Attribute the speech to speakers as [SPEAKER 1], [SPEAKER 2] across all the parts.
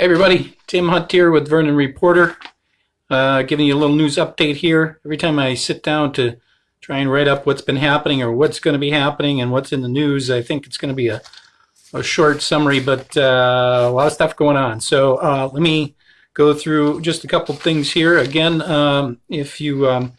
[SPEAKER 1] Hey everybody, Tim Hunt here with Vernon Reporter, uh, giving you a little news update here. Every time I sit down to try and write up what's been happening or what's going to be happening and what's in the news, I think it's going to be a, a short summary, but uh, a lot of stuff going on. So uh, let me go through just a couple things here. Again, um, if you um,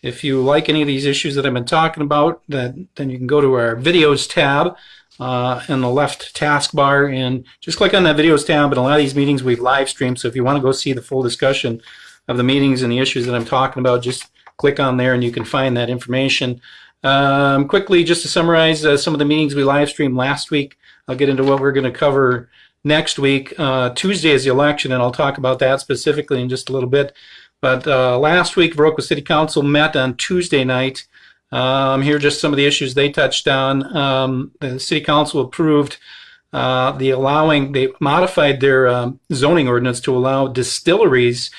[SPEAKER 1] if you like any of these issues that I've been talking about, that, then you can go to our videos tab uh, in the left taskbar and just click on that videos tab. And a lot of these meetings we've live streamed. So if you want to go see the full discussion of the meetings and the issues that I'm talking about, just click on there and you can find that information. Um, quickly, just to summarize uh, some of the meetings we live streamed last week, I'll get into what we're going to cover next week. Uh, Tuesday is the election, and I'll talk about that specifically in just a little bit. But uh, last week, Viroqua City Council met on Tuesday night. Um, here are just some of the issues they touched on. Um, the City Council approved uh, the allowing, they modified their um, zoning ordinance to allow distilleries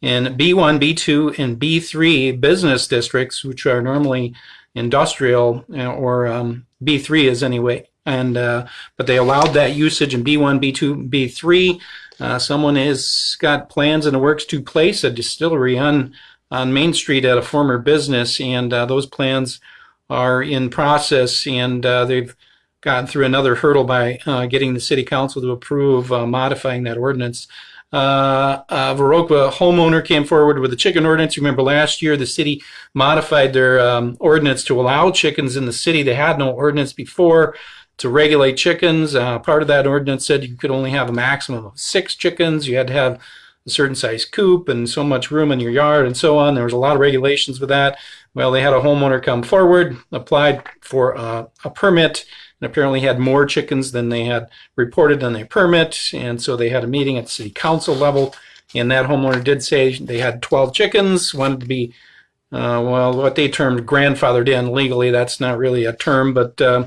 [SPEAKER 1] in B1, B2, and B3 business districts, which are normally industrial, or um, B3 is anyway. And uh, but they allowed that usage in B1, B2, B3. Uh, someone has got plans in the works to place a distillery on on Main Street at a former business, and uh, those plans are in process, and uh, they've gotten through another hurdle by uh, getting the city council to approve uh, modifying that ordinance. Uh, uh, Viroqua homeowner came forward with a chicken ordinance. Remember last year the city modified their um, ordinance to allow chickens in the city. They had no ordinance before to regulate chickens. Uh, part of that ordinance said you could only have a maximum of six chickens. You had to have a certain size coop and so much room in your yard and so on. There was a lot of regulations with that. Well, they had a homeowner come forward, applied for a, a permit, and apparently had more chickens than they had reported on their permit. And so they had a meeting at city council level. And that homeowner did say they had 12 chickens, wanted to be, uh, well, what they termed grandfathered in legally. That's not really a term, but uh,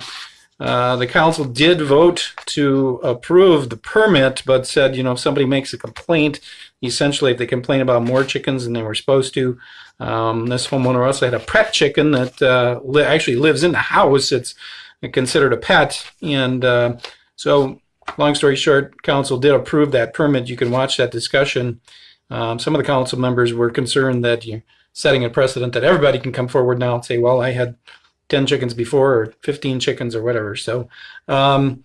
[SPEAKER 1] uh, the council did vote to approve the permit, but said, you know, if somebody makes a complaint, essentially if they complain about more chickens than they were supposed to, um, this homeowner also had a pet chicken that uh, li actually lives in the house. It's considered a pet. And uh, so, long story short, council did approve that permit. You can watch that discussion. Um, some of the council members were concerned that you're setting a precedent that everybody can come forward now and say, well, I had 10 chickens before or 15 chickens or whatever. So, um,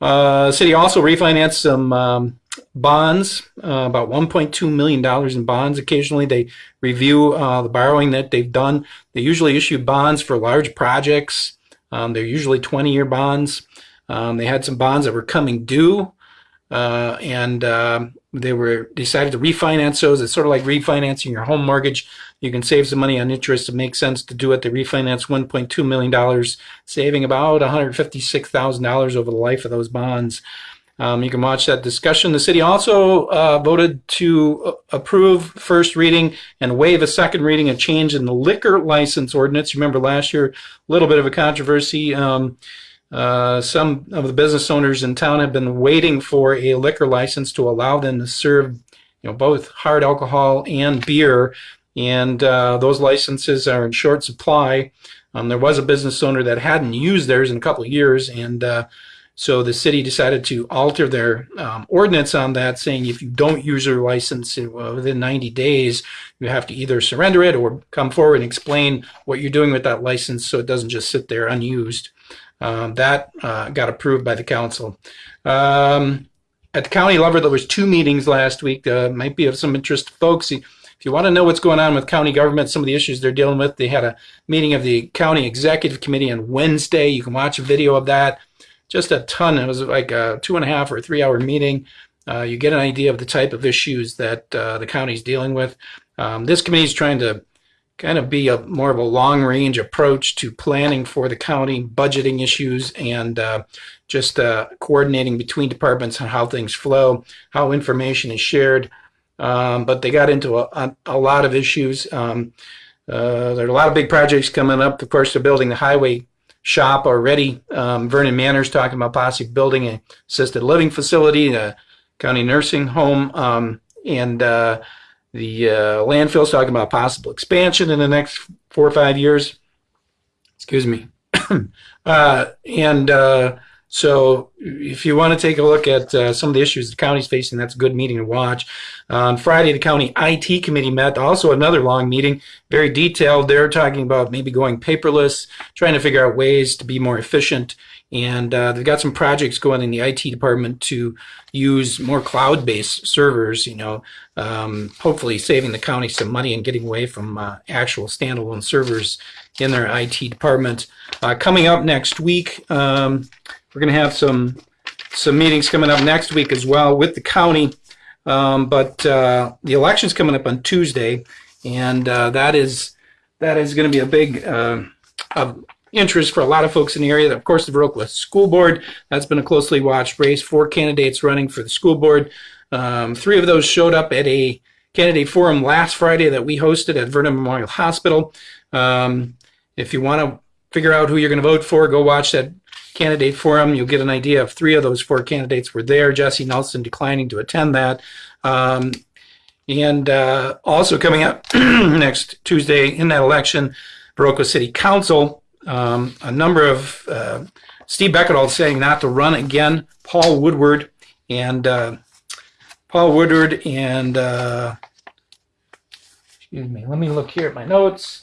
[SPEAKER 1] uh, city also refinanced some um, bonds, uh, about $1.2 million in bonds. Occasionally they review uh, the borrowing that they've done. They usually issue bonds for large projects. Um, they're usually 20 year bonds. Um, they had some bonds that were coming due uh, and um, they were decided to refinance those. It's sort of like refinancing your home mortgage. You can save some money on interest. It makes sense to do it. They refinance $1.2 million, saving about $156,000 over the life of those bonds. Um, you can watch that discussion. The city also uh, voted to uh, approve first reading and waive a second reading a change in the liquor license ordinance. Remember last year, a little bit of a controversy. Um, uh, some of the business owners in town have been waiting for a liquor license to allow them to serve, you know, both hard alcohol and beer, and uh, those licenses are in short supply. Um, there was a business owner that hadn't used theirs in a couple of years, and uh, so the city decided to alter their um, ordinance on that, saying if you don't use your license within 90 days, you have to either surrender it or come forward and explain what you're doing with that license so it doesn't just sit there unused. Um, that uh, got approved by the council. Um, at the county level, there was two meetings last week. Uh, might be of some interest to folks. If you want to know what's going on with county government, some of the issues they're dealing with, they had a meeting of the county executive committee on Wednesday. You can watch a video of that. Just a ton. It was like a two and a half or three hour meeting. Uh, you get an idea of the type of issues that uh, the county is dealing with. Um, this committee is trying to kind of be a more of a long range approach to planning for the county, budgeting issues, and uh, just uh, coordinating between departments on how things flow, how information is shared. Um, but they got into a, a, a lot of issues. Um, uh, there are a lot of big projects coming up. Of course, they're building the highway shop already. Um, Vernon Manor's talking about possibly building an assisted living facility, a county nursing home, um, and uh, the uh, landfill's talking about possible expansion in the next four or five years. Excuse me. uh, and uh, So if you want to take a look at uh, some of the issues the county's facing, that's a good meeting to watch. on Friday, the county IT committee met, also another long meeting, very detailed. They're talking about maybe going paperless, trying to figure out ways to be more efficient. And uh, they've got some projects going in the IT department to use more cloud-based servers, you know, um, hopefully saving the county some money and getting away from uh, actual standalone servers in their IT department. Uh, coming up next week, um, we're going to have some some meetings coming up next week as well with the county. Um, but uh, the election's coming up on Tuesday, and uh, that is that is going to be a big uh, interest for a lot of folks in the area. Of course, the Viroqua School Board that's been a closely watched race. Four candidates running for the school board. Um, three of those showed up at a candidate forum last Friday that we hosted at Vernon Memorial Hospital. Um, if you want to figure out who you're going to vote for, go watch that candidate forum. You'll get an idea of three of those four candidates were there. Jesse Nelson declining to attend that. Um, and uh, also coming up next Tuesday in that election, Viroqua City Council, um, a number of uh, Steve Beckett saying not to run again. Paul Woodward and uh, Paul Woodward and uh, excuse me. Let me look here at my notes.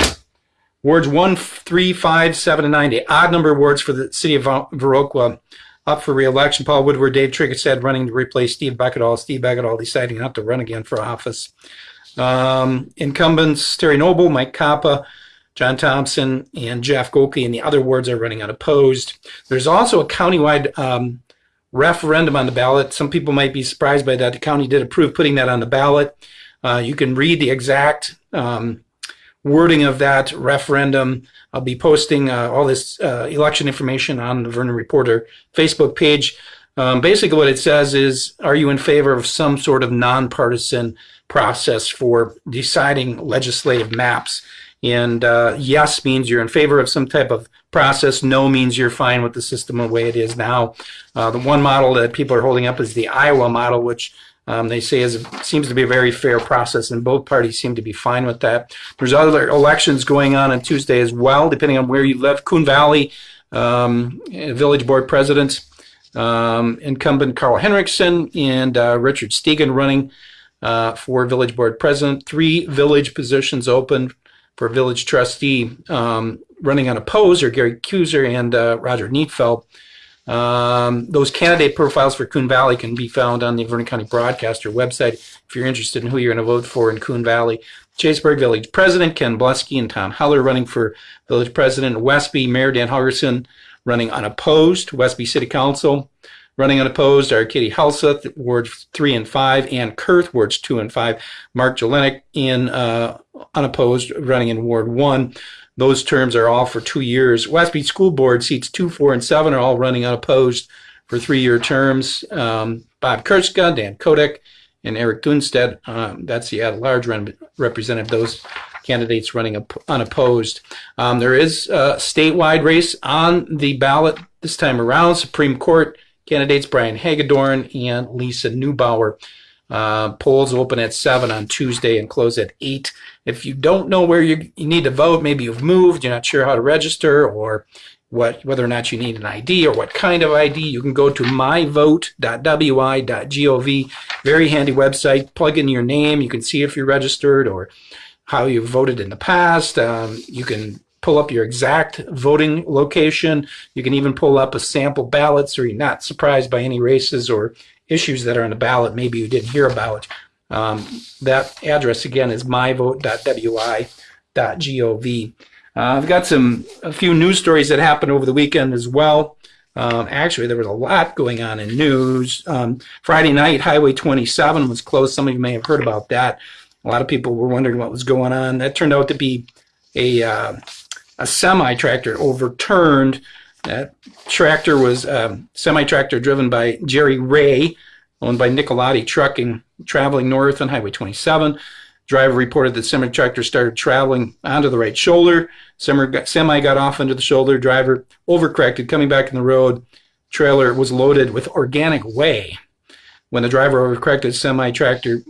[SPEAKER 1] Wards 1, 3, 5, 7, and 90, odd number of wards for the city of Viroqua up for re-election. Paul Woodward, Dave Trickett said running to replace Steve Beckett. Steve Beckett deciding not to run again for office. Um, incumbents Terry Noble, Mike Kappa, John Thompson, and Jeff Golke, and the other wards are running unopposed. There's also a countywide um, referendum on the ballot. Some people might be surprised by that. The county did approve putting that on the ballot. Uh, you can read the exact um, wording of that referendum. I'll be posting uh, all this uh, election information on the Vernon Reporter Facebook page. Um, basically, what it says is, are you in favor of some sort of nonpartisan process for deciding legislative maps? And uh, yes means you're in favor of some type of process. No means you're fine with the system the way it is now. Uh, the one model that people are holding up is the Iowa model, which um, they say is seems to be a very fair process, and both parties seem to be fine with that. There's other elections going on on Tuesday as well, depending on where you live. Coon Valley um, Village Board President, um, incumbent Carl Henriksen, and uh, Richard Stegan running uh, for Village Board President. Three village positions open for Village Trustee. Um, running unopposed are Gary Kuser and uh, Roger Neatfeld. Um, those candidate profiles for Coon Valley can be found on the Vernon County Broadcaster website if you're interested in who you're going to vote for in Coon Valley. Chaseburg Village President Ken Blusky and Tom Heller running for Village President. Westby Mayor Dan Holgerson running unopposed. Westby City Council running unopposed are Katie Helseth, Wards 3 and 5, and Kurth, Wards 2 and 5. Mark Jelenic in uh, unopposed running in Ward 1. Those terms are all for two years. Westby School Board seats two, four, and seven are all running unopposed for three-year terms. Um, Bob Kurtzka, Dan Kodak, and Eric Dunstead. Um, that's the at-large representative. Those candidates running unopposed. Um, there is a statewide race on the ballot this time around. Supreme Court candidates Brian Hagedorn and Lisa Neubauer. Uh, polls open at 7 on Tuesday and close at 8. If you don't know where you, you need to vote, maybe you've moved, you're not sure how to register, or what whether or not you need an ID or what kind of ID, you can go to myvote.wi.gov. Very handy website. Plug in your name. You can see if you're registered or how you voted in the past. Um, you can pull up your exact voting location. You can even pull up a sample ballot so you're not surprised by any races or issues that are on the ballot maybe you didn't hear about. Um, that address again is myvote.wi.gov. Uh, I've got some a few news stories that happened over the weekend as well. Um, actually, there was a lot going on in news. Um, Friday night, Highway 27 was closed. Some of you may have heard about that. A lot of people were wondering what was going on. That turned out to be a uh, a semi tractor overturned that tractor was a um, semi-tractor driven by Jerry Ray, owned by Nicolati Trucking, traveling north on Highway 27. Driver reported that semi-tractor started traveling onto the right shoulder. Semi got off into the shoulder. Driver overcorrected, coming back in the road. Trailer was loaded with organic whey. When the driver overcorrected, semi-tractor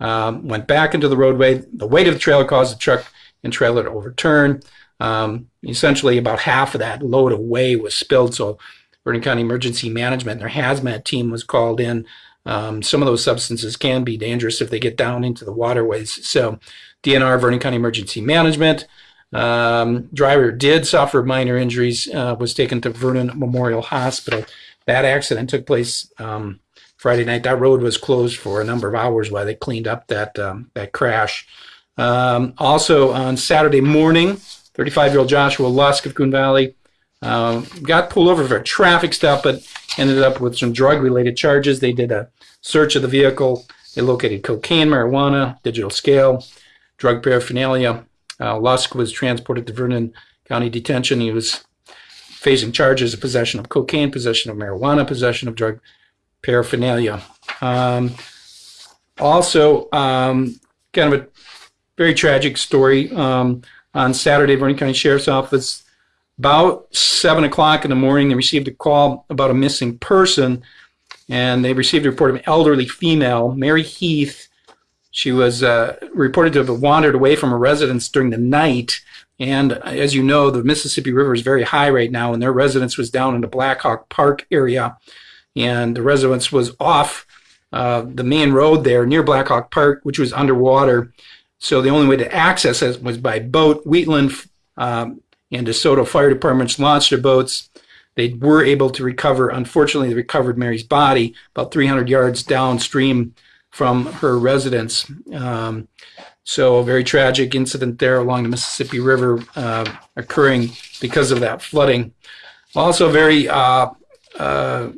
[SPEAKER 1] um, went back into the roadway. The weight of the trailer caused the truck and trailer to overturn. Um, essentially, about half of that load of whey was spilled. So Vernon County Emergency Management. Their hazmat team was called in. Um, some of those substances can be dangerous if they get down into the waterways. So, DNR, Vernon County Emergency Management. Um, driver did suffer minor injuries, uh, was taken to Vernon Memorial Hospital. That accident took place um, Friday night. That road was closed for a number of hours while they cleaned up that um, that crash. Um, also on Saturday morning, 35-year-old Joshua Lusk of Coon Valley uh, got pulled over for a traffic stop, but ended up with some drug-related charges. They did a search of the vehicle. They located cocaine, marijuana, digital scale, drug paraphernalia. Uh, Lusk was transported to Vernon County Detention. He was facing charges of possession of cocaine, possession of marijuana, possession of drug paraphernalia. Um, also, um, kind of a very tragic story. Um, on Saturday, Vernon County Sheriff's Office, about 7 o'clock in the morning, they received a call about a missing person, and they received a report of an elderly female, Mary Heath. She was uh, reported to have wandered away from her residence during the night. And as you know, the Mississippi River is very high right now, and their residence was down in the Blackhawk Park area. And the residence was off uh, the main road there near Blackhawk Park, which was underwater. So the only way to access it was by boat. Wheatland um, and DeSoto fire departments launched their boats. They were able to recover. Unfortunately, they recovered Mary's body about 300 yards downstream from her residence. Um, so a very tragic incident there along the Mississippi River uh, occurring because of that flooding. Also, a very uh, uh,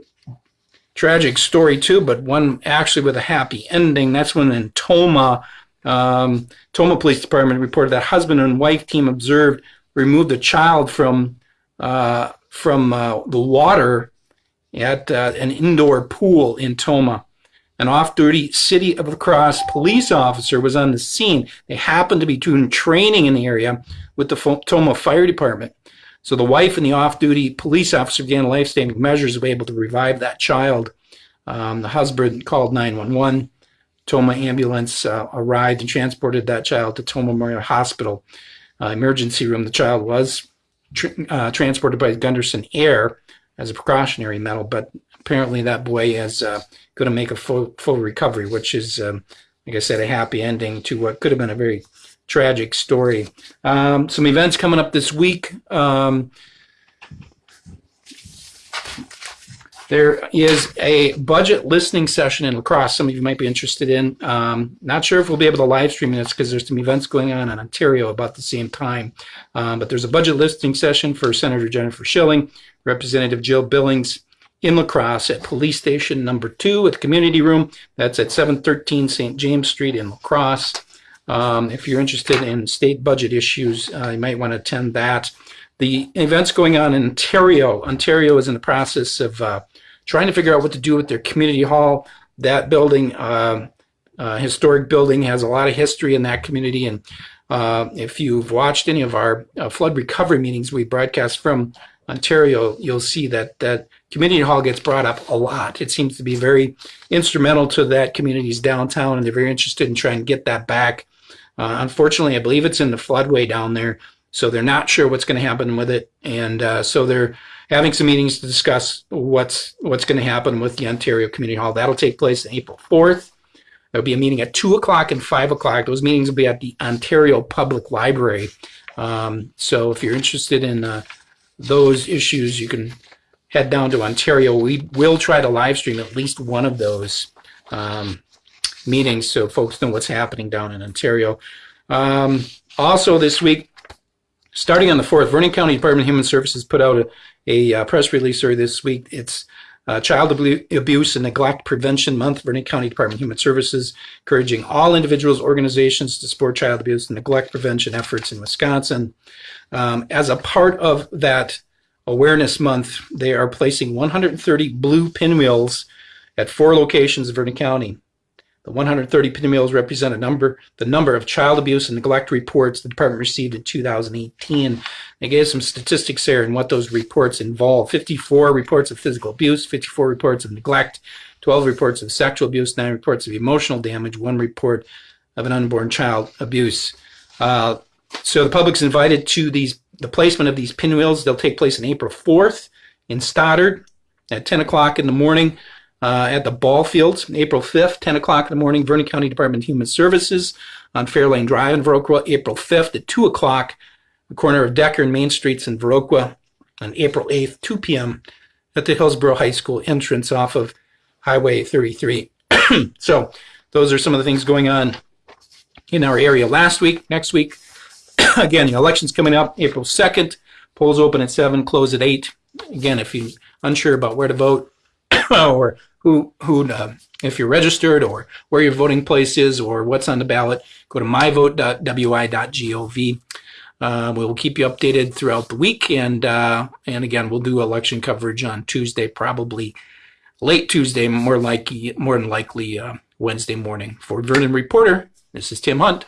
[SPEAKER 1] tragic story too, but one actually with a happy ending. That's when in Tomah, um, Tomah Police Department reported that husband and wife team observed removed a child from uh, from uh, the water at uh, an indoor pool in Tomah. An off-duty City of La Crosse police officer was on the scene. They happened to be doing training in the area with the Tomah Fire Department. So the wife and the off-duty police officer began life-saving measures to be able to revive that child. Um, the husband called 911. Tomah ambulance uh, arrived and transported that child to Tomah Memorial Hospital uh, emergency room. The child was tr uh, transported by Gundersen Air as a precautionary medal, but apparently that boy is uh, going to make a full, full recovery, which is, um, like I said, a happy ending to what could have been a very tragic story. Um, some events coming up this week. Um, There is a budget listening session in La Crosse. Some of you might be interested in. Um, not sure if we'll be able to live stream this because there's some events going on in Ontario about the same time. Um, but there's a budget listening session for Senator Jennifer Shilling, Representative Jill Billings in La Crosse at Police Station Number Two at the Community Room. That's at 713 St. James Street in La Crosse. Um, if you're interested in state budget issues, uh, you might want to attend that. The events going on in Ontario. Ontario is in the process of uh, trying to figure out what to do with their community hall. That building, uh, uh, historic building, has a lot of history in that community. And uh, if you've watched any of our uh, flood recovery meetings we broadcast from Ontario, you'll see that that community hall gets brought up a lot. It seems to be very instrumental to that community's downtown, and they're very interested in trying to get that back. Uh, unfortunately, I believe it's in the floodway down there, so they're not sure what's going to happen with it, and uh, so they're having some meetings to discuss what's what's going to happen with the Ontario Community Hall. That'll take place on April 4th. There'll be a meeting at 2 o'clock and 5 o'clock. Those meetings will be at the Ontario Public Library. Um, so if you're interested in uh, those issues, you can head down to Ontario. We will try to live stream at least one of those um, meetings so folks know what's happening down in Ontario. Um, also this week, starting on the 4th, Vernon County Department of Human Services put out a, a uh, press release earlier this week. It's uh, Child Abuse and Neglect Prevention Month, Vernon County Department of Human Services, encouraging all individuals, organizations to support child abuse and neglect prevention efforts in Wisconsin. Um, as a part of that Awareness Month, they are placing 130 blue pinwheels at four locations in Vernon County. The 130 pinwheels represent a number, the number of child abuse and neglect reports the department received in 2018. They gave some statistics there and what those reports involve. 54 reports of physical abuse, 54 reports of neglect, 12 reports of sexual abuse, 9 reports of emotional damage, 1 report of an unborn child abuse. Uh, so the public's invited to these the placement of these pinwheels. They'll take place on April 4th in Stoddard, at 10 o'clock in the morning uh, at the ball fields, April 5th, 10 o'clock in the morning, Vernon County Department of Human Services on Fairlane Drive in Viroqua, April 5th at 2 o'clock, the corner of Decker and Main Streets in Viroqua, on April 8th, 2 p.m. at the Hillsboro High School entrance off of Highway 33. so those are some of the things going on in our area last week. Next week, again, the election's coming up April 2nd. Polls open at 7, close at 8. Again, if you're unsure about where to vote or who, who uh, if you're registered or where your voting place is or what's on the ballot, go to myvote.wi.gov. Uh, we'll keep you updated throughout the week, and uh, and again, we'll do election coverage on Tuesday, probably late Tuesday, more likely, more than likely uh, Wednesday morning. For Vernon Reporter, this is Tim Hunt.